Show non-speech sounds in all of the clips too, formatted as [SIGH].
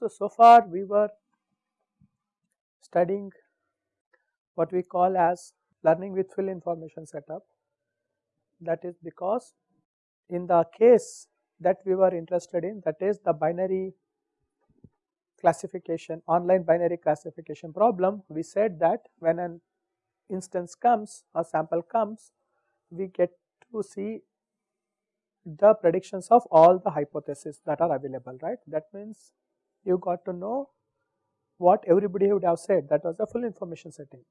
So, so far we were studying what we call as learning with full information setup. That is because in the case that we were interested in that is the binary classification online binary classification problem we said that when an instance comes or sample comes we get to see the predictions of all the hypotheses that are available right that means you got to know what everybody would have said that was a full information setting.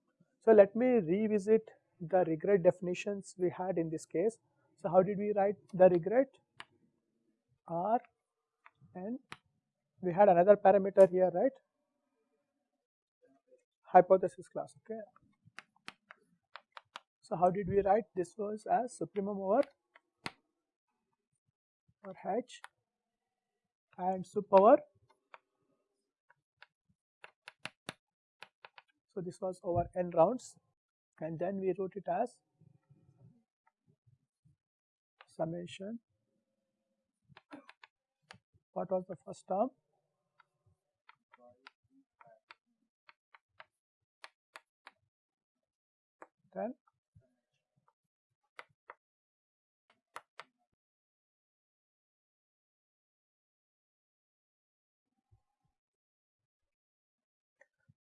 So, let me revisit the regret definitions we had in this case. So, how did we write the regret? R and we had another parameter here right hypothesis class okay. So, how did we write this was as supremum over or h and sup over so this was over n rounds and then we wrote it as summation. What was the first term? Then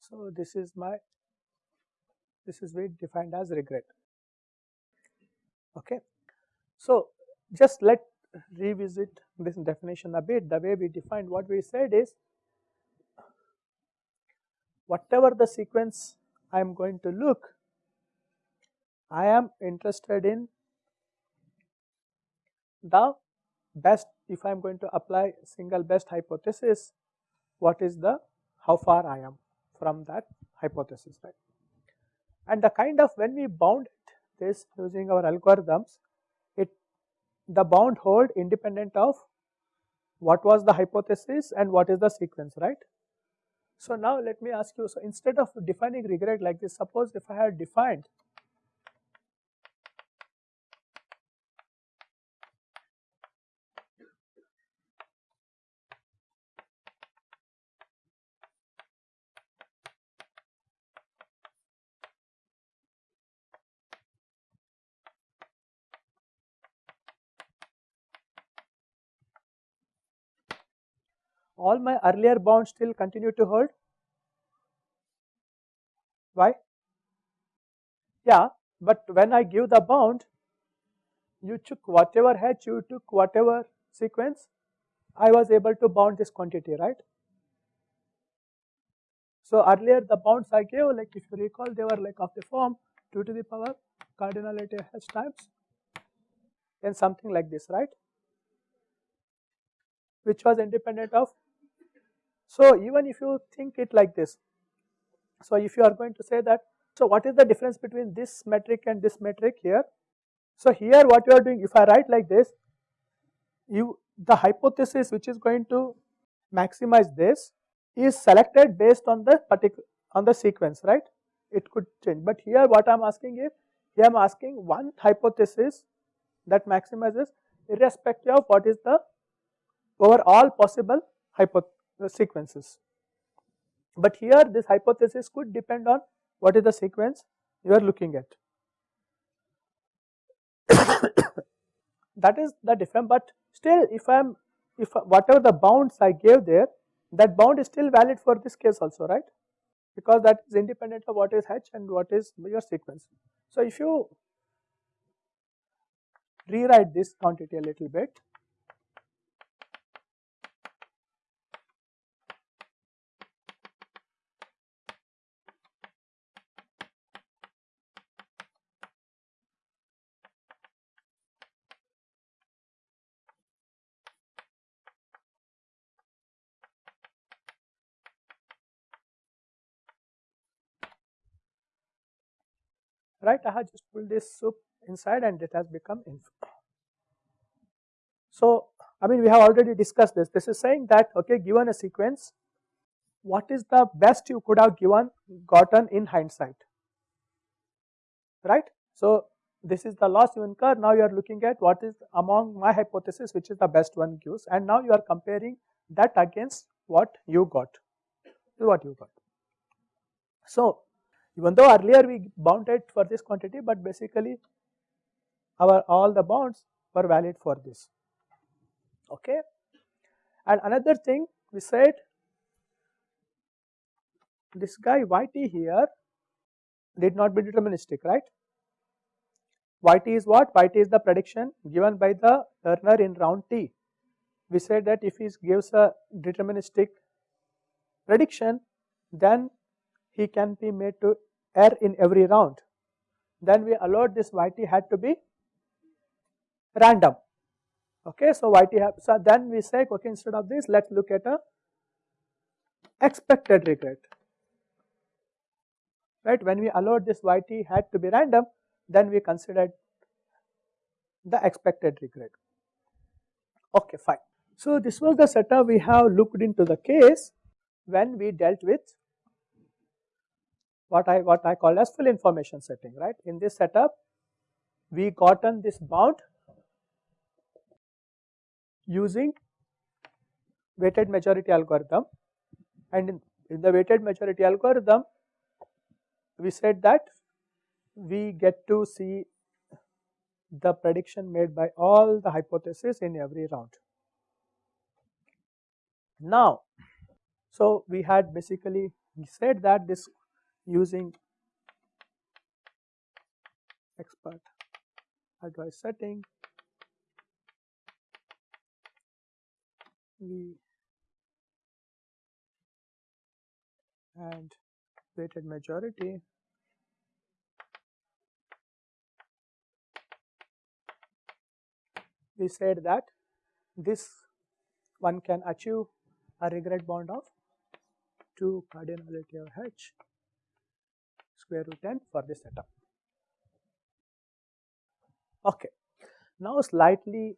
So, this is my this is way defined as regret. Okay. So, just let revisit this definition a bit the way we defined what we said is whatever the sequence I am going to look I am interested in the best if I am going to apply single best hypothesis what is the how far I am from that hypothesis right. And the kind of when we bound this using our algorithms it the bound hold independent of what was the hypothesis and what is the sequence right. So now let me ask you so instead of defining regret like this suppose if I had defined all my earlier bounds still continue to hold? Why? Yeah, but when I give the bound, you took whatever h, you took whatever sequence, I was able to bound this quantity, right? So earlier the bounds I gave, like if you recall, they were like of the form 2 to the power cardinality h times and something like this, right? Which was independent of so, even if you think it like this, so if you are going to say that, so what is the difference between this metric and this metric here? So, here what you are doing, if I write like this, you the hypothesis which is going to maximize this is selected based on the particular on the sequence, right? It could change, but here what I am asking is, here I am asking one hypothesis that maximizes irrespective of what is the over all possible hypothesis the sequences. But here this hypothesis could depend on what is the sequence you are looking at. [COUGHS] that is the difference, but still if I am if whatever the bounds I gave there that bound is still valid for this case also right because that is independent of what is h and what is your sequence. So if you rewrite this quantity a little bit right I have just pulled this sup inside and it has become inf. So I mean we have already discussed this this is saying that okay given a sequence what is the best you could have given gotten in hindsight right. So this is the loss you incur now you are looking at what is among my hypothesis which is the best one gives and now you are comparing that against what you got, to what you got. So, even though earlier we bounded for this quantity, but basically our all the bounds were valid for this, okay. And another thing we said this guy yt here need not be deterministic, right? Yt is what? Yt is the prediction given by the learner in round t. We said that if he gives a deterministic prediction, then he can be made to err in every round. Then we allowed this yt had to be random. Okay, so yt have, so then we say okay instead of this let's look at a expected regret right. When we allowed this yt had to be random, then we considered the expected regret. Okay, fine. So this was the setup we have looked into the case when we dealt with what I what I call as full information setting, right. In this setup, we gotten this bound using weighted majority algorithm and in, in the weighted majority algorithm we said that we get to see the prediction made by all the hypotheses in every round. Now, so we had basically said that this using expert advice setting we and weighted majority we said that this one can achieve a regret bound of 2 cardinality of h square root n for this setup. Okay. Now slightly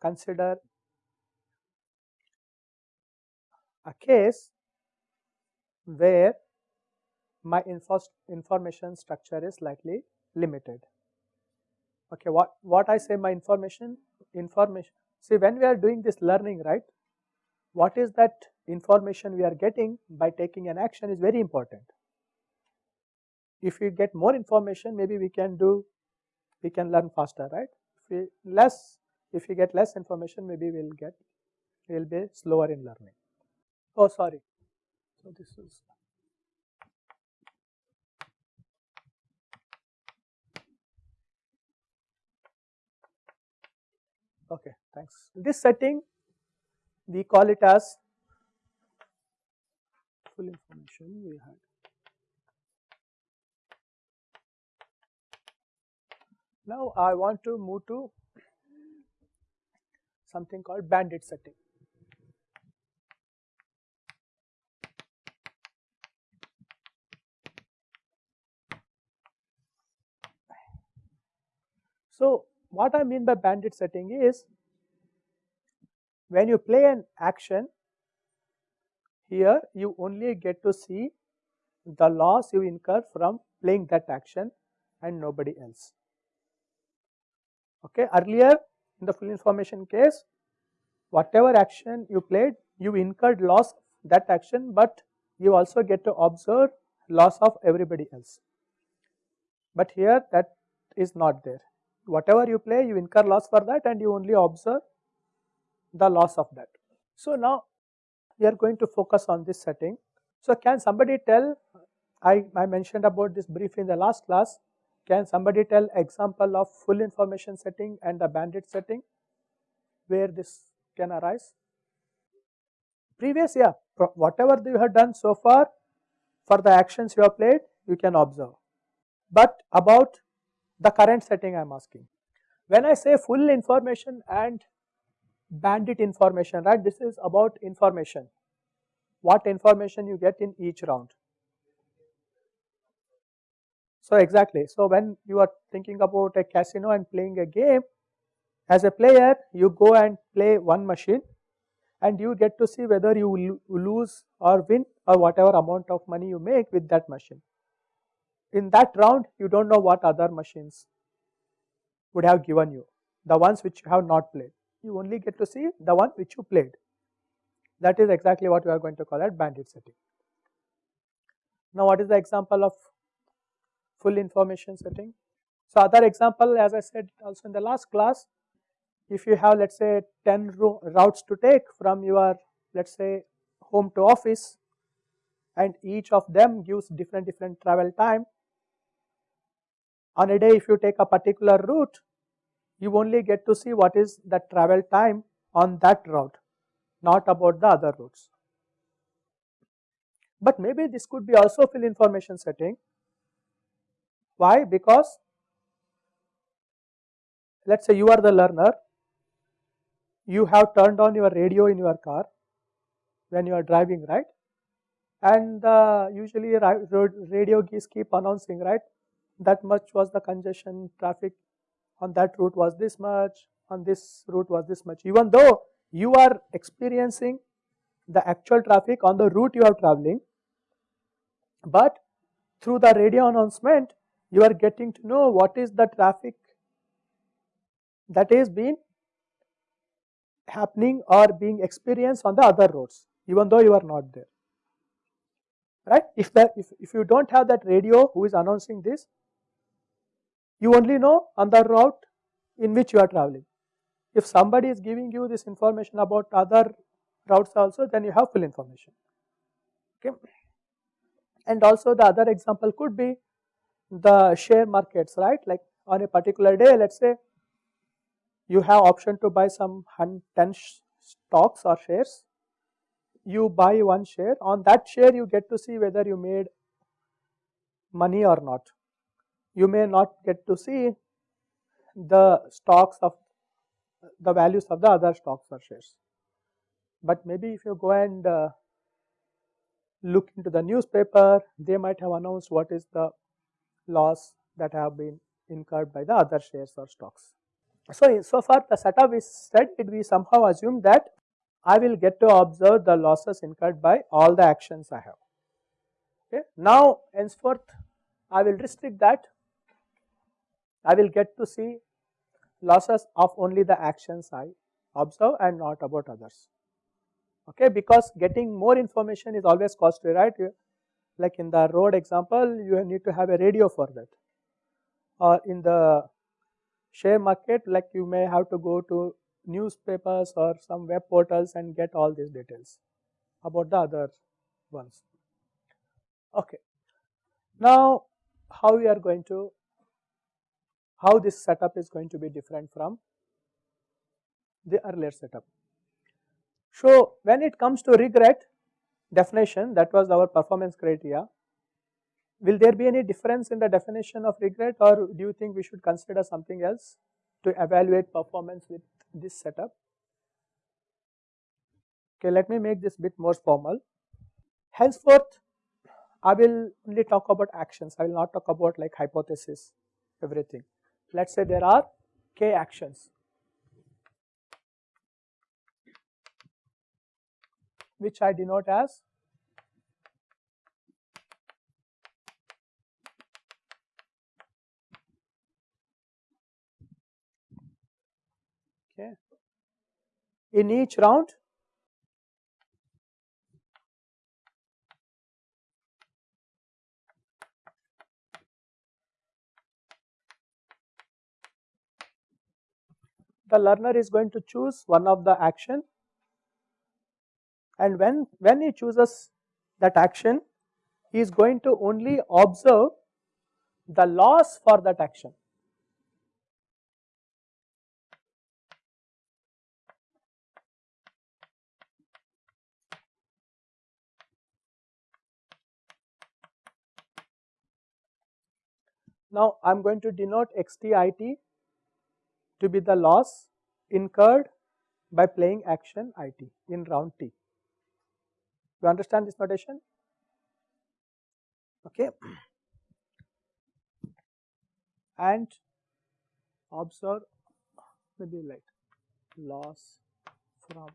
consider a case where my information structure is slightly limited. Okay, what, what I say my information, information, see when we are doing this learning, right, what is that information we are getting by taking an action is very important. If we get more information, maybe we can do, we can learn faster, right? If we less, if we get less information, maybe we'll get, we'll be slower in learning. Oh, sorry. So this is okay thanks this setting we call it as full information we had now I want to move to something called bandit setting So, what I mean by bandit setting is when you play an action here you only get to see the loss you incur from playing that action and nobody else. Okay. Earlier in the full information case whatever action you played you incurred loss that action but you also get to observe loss of everybody else. But here that is not there whatever you play you incur loss for that and you only observe the loss of that. So now we are going to focus on this setting. So can somebody tell, I, I mentioned about this briefly in the last class, can somebody tell example of full information setting and the bandit setting where this can arise? Previous, yeah, whatever you have done so far for the actions you have played, you can observe. But about the current setting I am asking. When I say full information and bandit information, right, this is about information, what information you get in each round. So exactly, so when you are thinking about a casino and playing a game, as a player you go and play one machine and you get to see whether you lose or win or whatever amount of money you make with that machine in that round you do not know what other machines would have given you, the ones which you have not played. You only get to see the one which you played. That is exactly what we are going to call as bandit setting. Now, what is the example of full information setting? So, other example as I said also in the last class, if you have let us say 10 routes to take from your let us say home to office and each of them gives different different travel time. On a day if you take a particular route, you only get to see what is the travel time on that route, not about the other routes. But maybe this could be also full information setting. Why? Because let us say you are the learner, you have turned on your radio in your car when you are driving, right? And uh, usually radio keys keep announcing, right? That much was the congestion traffic on that route was this much, on this route was this much. Even though you are experiencing the actual traffic on the route you are traveling, but through the radio announcement, you are getting to know what is the traffic that is being happening or being experienced on the other roads, even though you are not there. Right? If that if, if you don't have that radio who is announcing this, you only know on the route in which you are traveling. If somebody is giving you this information about other routes also, then you have full information. Okay. And also the other example could be the share markets, right? Like on a particular day, let's say you have option to buy some 10 stocks or shares. You buy one share. On that share, you get to see whether you made money or not. You may not get to see the stocks of the values of the other stocks or shares. But maybe if you go and uh, look into the newspaper, they might have announced what is the loss that have been incurred by the other shares or stocks. So, so far the setup is said it we somehow assume that I will get to observe the losses incurred by all the actions I have. Okay. Now henceforth I will restrict that I will get to see losses of only the actions I observe and not about others okay because getting more information is always costly right like in the road example you need to have a radio for that. Or in the share market like you may have to go to newspapers or some web portals and get all these details about the other ones. Okay. Now how we are going to how this setup is going to be different from the earlier setup. So, when it comes to regret definition that was our performance criteria, will there be any difference in the definition of regret or do you think we should consider something else to evaluate performance with this setup? Okay, let me make this bit more formal. Henceforth, I will only talk about actions, I will not talk about like hypothesis, everything. Let us say there are k actions which I denote as okay in each round the learner is going to choose one of the action and when, when he chooses that action, he is going to only observe the loss for that action. Now, I am going to denote xtit to be the loss incurred by playing action it in round t. You understand this notation? Okay. And observe maybe like loss from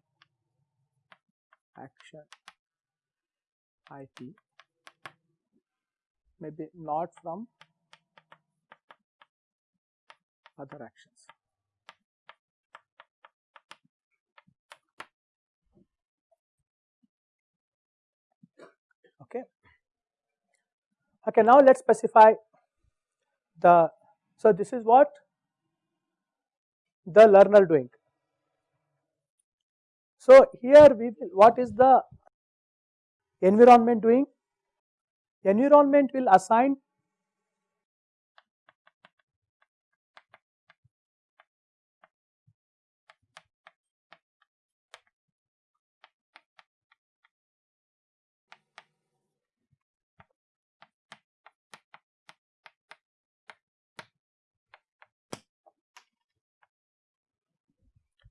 action IT, maybe not from other actions. Okay, now let us specify the, so this is what the learner doing. So here we will, what is the environment doing? Environment will assign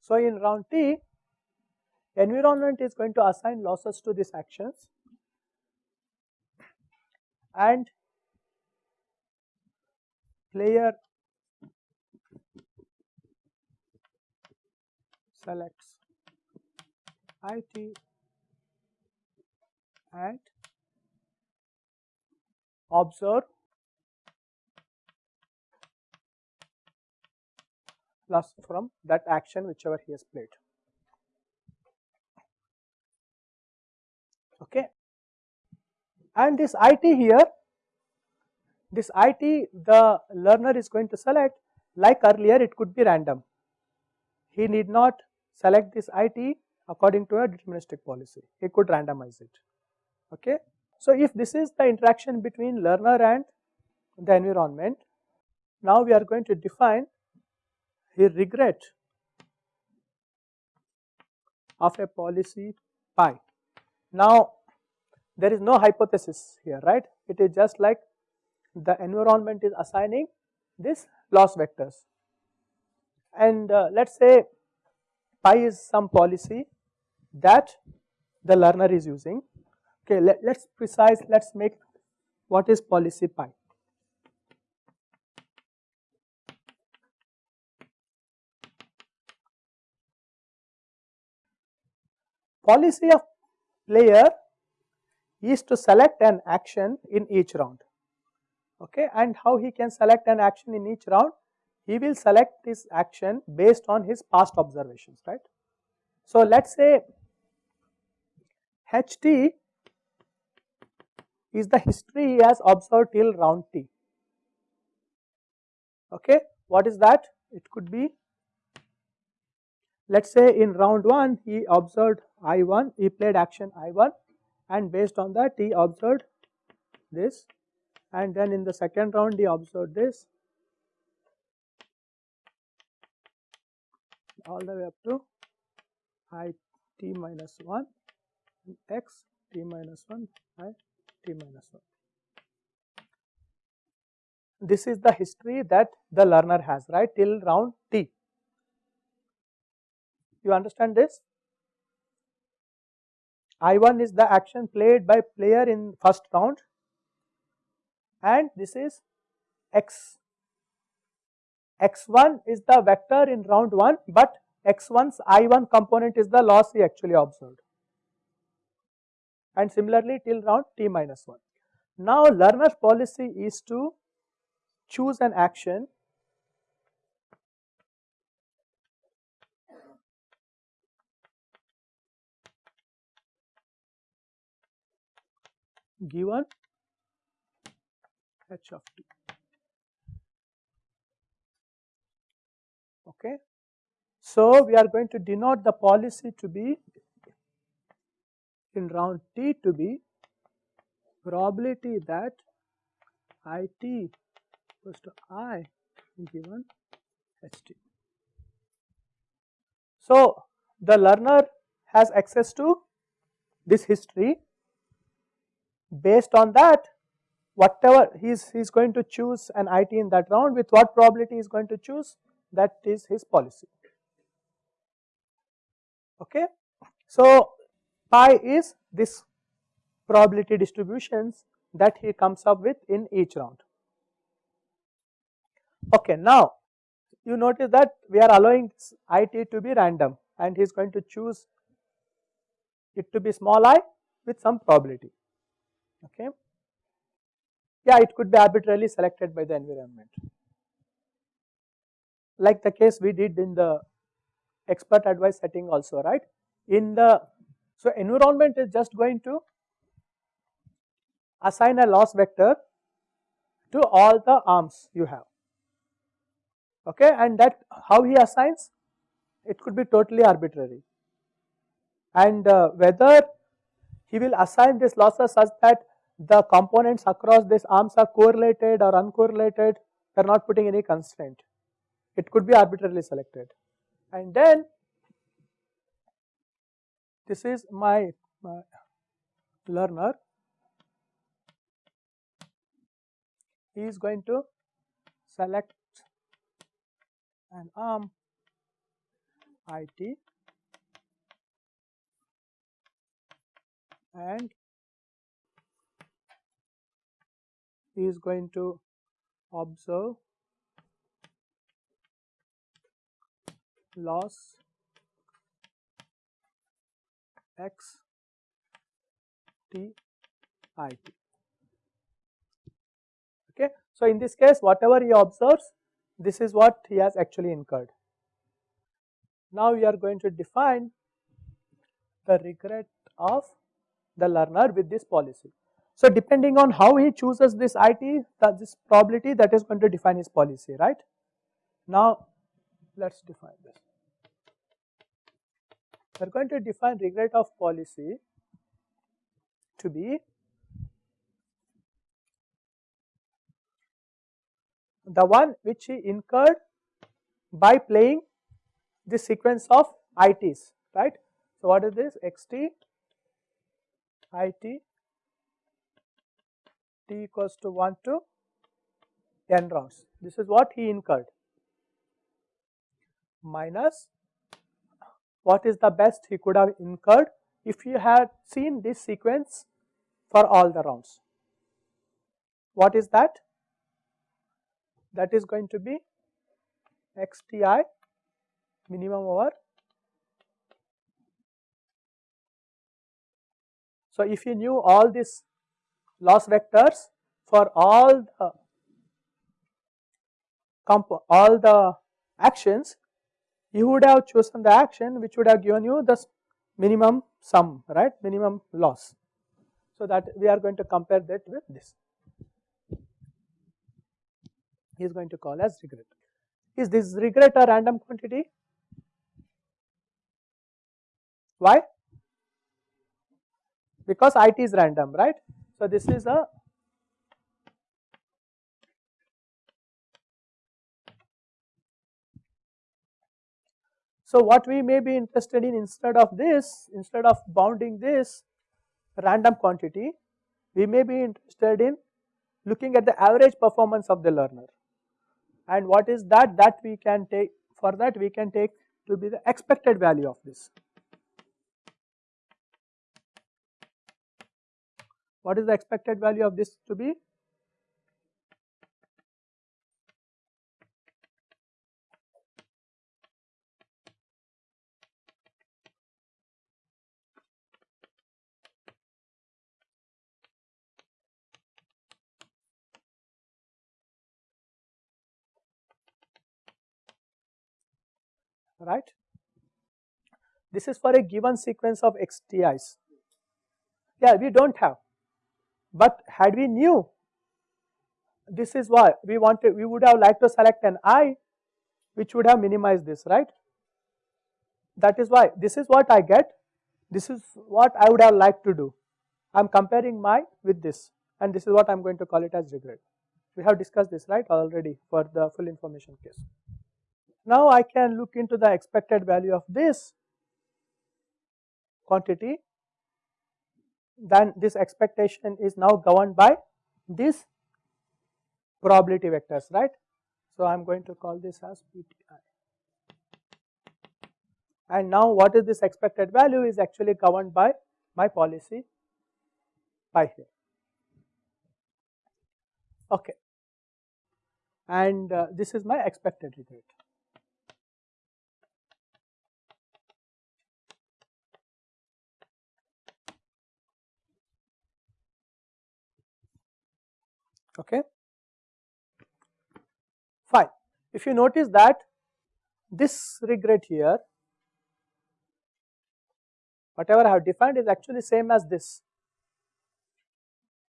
So, in round T, environment is going to assign losses to these actions. And player selects IT and observe plus from that action whichever he has played. Okay. And this IT here, this IT the learner is going to select like earlier it could be random. He need not select this IT according to a deterministic policy, he could randomize it. Okay. So, if this is the interaction between learner and the environment, now we are going to define he regret of a policy pi. Now, there is no hypothesis here, right? It is just like the environment is assigning this loss vectors. And uh, let us say pi is some policy that the learner is using. Okay, let, us precise, let us make what is policy pi. Policy of player is to select an action in each round. Okay and how he can select an action in each round? He will select this action based on his past observations right. So, let us say HT is the history he has observed till round T. Okay what is that? It could be let us say in round 1 he observed I1, he played action I1 and based on that he observed this and then in the second round he observed this all the way up to I t minus 1 x t minus 1 I t minus 1. This is the history that the learner has right till round t. You understand this? I1 is the action played by player in first round and this is x. x1 is the vector in round 1 but x1's I1 component is the loss he actually observed and similarly till round t minus 1. Now learner's policy is to choose an action given h of t. Okay. So, we are going to denote the policy to be in round t to be probability that it equals to i given ht. So, the learner has access to this history based on that whatever he is he is going to choose an IT in that round with what probability he is going to choose that is his policy. Okay. So, pi is this probability distributions that he comes up with in each round. Okay, now you notice that we are allowing IT to be random and he is going to choose it to be small i with some probability okay. Yeah, it could be arbitrarily selected by the environment. Like the case we did in the expert advice setting also, right. In the, so environment is just going to assign a loss vector to all the arms you have okay and that how he assigns it could be totally arbitrary and uh, whether he will assign this losses such that the components across these arms are correlated or uncorrelated they are not putting any constraint. It could be arbitrarily selected. And then this is my, my learner. He is going to select an arm IT and he is going to observe loss x t i t. Okay? So in this case whatever he observes this is what he has actually incurred. Now we are going to define the regret of the learner with this policy so depending on how he chooses this IT, that this probability that is going to define his policy, right? Now let's define this. We are going to define regret of policy to be the one which he incurred by playing this sequence of ITs, right? So what is this? XT, IT, t equals to 1 to n rounds. This is what he incurred minus what is the best he could have incurred if he had seen this sequence for all the rounds. What is that? That is going to be xti minimum over. So, if you knew all these loss vectors for all the all the actions, you would have chosen the action which would have given you the minimum sum, right, minimum loss. So that we are going to compare that with this. He is going to call as regret. Is this regret a random quantity? Why? Because IT is random, right? So, this is a So, what we may be interested in instead of this, instead of bounding this random quantity, we may be interested in looking at the average performance of the learner. And what is that? That we can take, for that we can take to be the expected value of this. What is the expected value of this to be? right. This is for a given sequence of XTIs. Yeah, we do not have but had we knew this is why we wanted, we would have liked to select an i which would have minimized this, right? That is why this is what I get, this is what I would have liked to do. I am comparing my with this and this is what I am going to call it as regret. We have discussed this right already for the full information case. Now I can look into the expected value of this quantity then this expectation is now governed by these probability vectors, right. So, I am going to call this as PTI. And now what is this expected value is actually governed by my policy by here. Okay. And uh, this is my expected regret. Okay. Fine. If you notice that this regret here, whatever I have defined is actually same as this.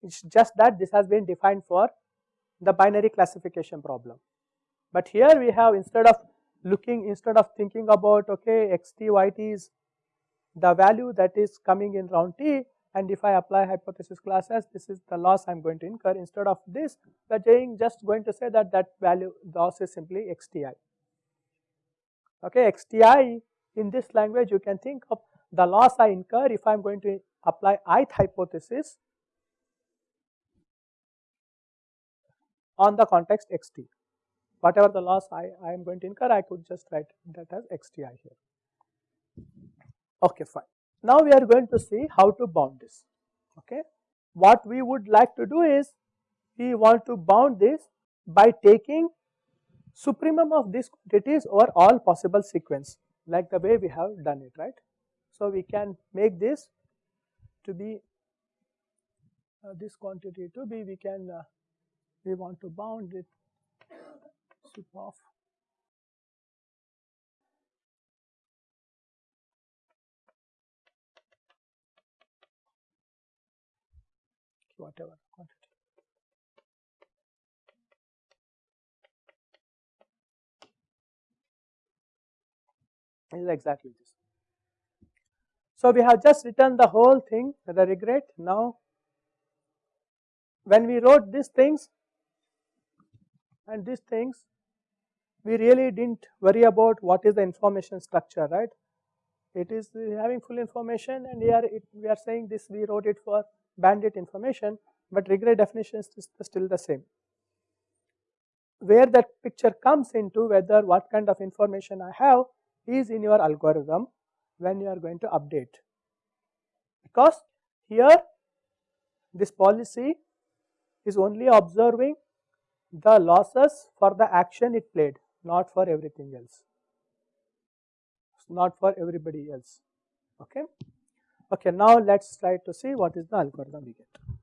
It's just that this has been defined for the binary classification problem. But here we have instead of looking instead of thinking about okay xt yt is the value that is coming in round t and if I apply hypothesis class as this is the loss I am going to incur instead of this we are just going to say that that value loss is simply xti. Okay, xti in this language you can think of the loss I incur if I am going to apply ith hypothesis on the context xt. Whatever the loss I, I am going to incur I could just write that as xti here. Okay, fine. Now we are going to see how to bound this. Okay. What we would like to do is we want to bound this by taking supremum of these quantities over all possible sequence like the way we have done it right. So we can make this to be uh, this quantity to be we can uh, we want to bound it sup of whatever quantity. is exactly this. So we have just written the whole thing the regret now when we wrote these things and these things we really didn't worry about what is the information structure right it is having full information and here it, we are saying this we wrote it for bandit information but regret definition is still the same. Where that picture comes into whether what kind of information I have is in your algorithm when you are going to update. Because here this policy is only observing the losses for the action it played not for everything else. Not for everybody else. Okay Okay, now let us try to see what is the algorithm we get.